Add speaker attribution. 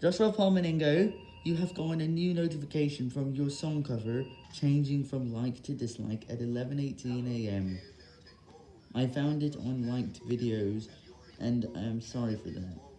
Speaker 1: Joshua Palmeningo, you have gotten a new notification from your song cover changing from like to dislike at 11.18am. I found it on liked videos, and I am sorry for that.